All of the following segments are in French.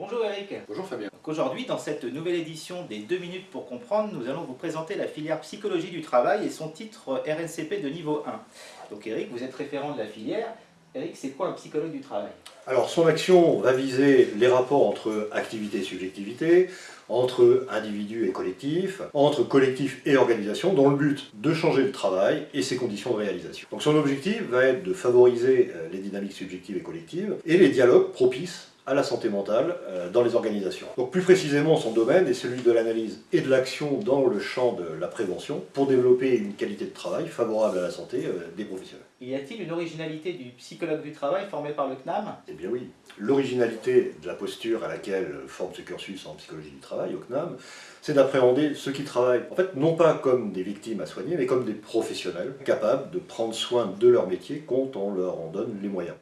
Bonjour Eric. Bonjour Fabien. Aujourd'hui, dans cette nouvelle édition des 2 minutes pour comprendre, nous allons vous présenter la filière psychologie du travail et son titre RNCP de niveau 1. Donc Eric, vous êtes référent de la filière. Eric, c'est quoi un psychologue du travail? Alors son action va viser les rapports entre activité et subjectivité, entre individus et collectifs, entre collectifs et organisation, dans le but de changer le travail et ses conditions de réalisation. Donc son objectif va être de favoriser euh, les dynamiques subjectives et collectives et les dialogues propices à la santé mentale euh, dans les organisations. Donc plus précisément, son domaine est celui de l'analyse et de l'action dans le champ de la prévention pour développer une qualité de travail favorable à la santé euh, des professionnels. Y a-t-il une originalité du psychologue du travail formé par le CNAM? Eh bien oui. L'originalité de la posture à laquelle forme ce cursus en psychologie du travail au CNAM, c'est d'appréhender ceux qui travaillent, en fait, non pas comme des victimes à soigner, mais comme des professionnels capables de prendre soin de leur métier quand on leur en donne les moyens.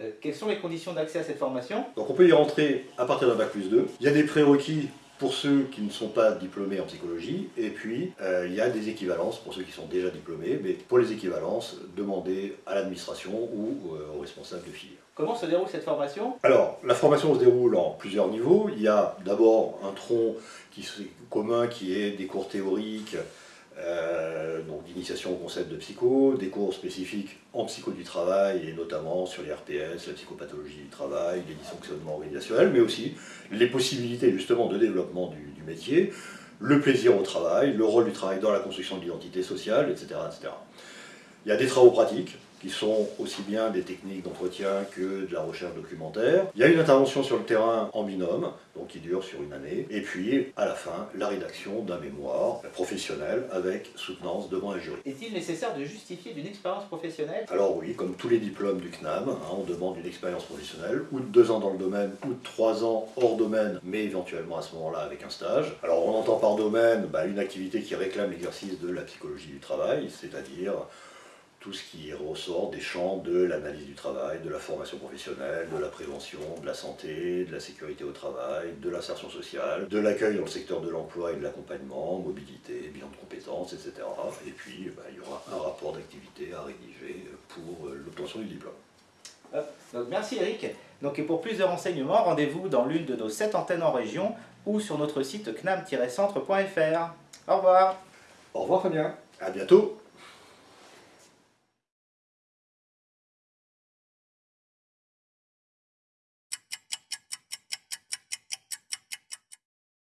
Euh, quelles sont les conditions d'accès à cette formation Donc on peut y rentrer à partir d'un bac plus 2. Il y a des prérequis pour ceux qui ne sont pas diplômés en psychologie, et puis euh, il y a des équivalences pour ceux qui sont déjà diplômés, mais pour les équivalences, demandez à l'administration ou euh, aux responsables de filière. Comment se déroule cette formation Alors, la formation se déroule en plusieurs niveaux. Il y a d'abord un tronc qui est commun qui est des cours théoriques, donc d'initiation au concept de psycho, des cours spécifiques en psycho du travail et notamment sur les RPS, la psychopathologie du travail, les dysfonctionnements organisationnels, mais aussi les possibilités justement de développement du, du métier, le plaisir au travail, le rôle du travail dans la construction de l'identité sociale, etc., etc. Il y a des travaux pratiques, qui sont aussi bien des techniques d'entretien que de la recherche documentaire. Il y a une intervention sur le terrain en binôme, donc qui dure sur une année, et puis à la fin, la rédaction d'un mémoire professionnel avec soutenance devant un jury. Est-il nécessaire de justifier d'une expérience professionnelle? Alors oui, comme tous les diplômes du CNAM, hein, on demande une expérience professionnelle, ou de deux ans dans le domaine, ou de trois ans hors domaine, mais éventuellement à ce moment-là avec un stage. Alors on entend par domaine bah, une activité qui réclame l'exercice de la psychologie du travail, c'est-à-dire tout ce qui ressort des champs de l'analyse du travail, de la formation professionnelle, de la prévention, de la santé, de la sécurité au travail, de l'insertion sociale, de l'accueil dans le secteur de l'emploi et de l'accompagnement, mobilité, bilan de compétences, etc. Et puis, bah, il y aura un rapport d'activité à rédiger pour euh, l'obtention du diplôme. Donc, merci Eric. Donc, et pour plus de renseignements, rendez-vous dans l'une de nos sept antennes en région ou sur notre site knam-centre.fr. Au revoir. Au revoir Fabien. À bientôt.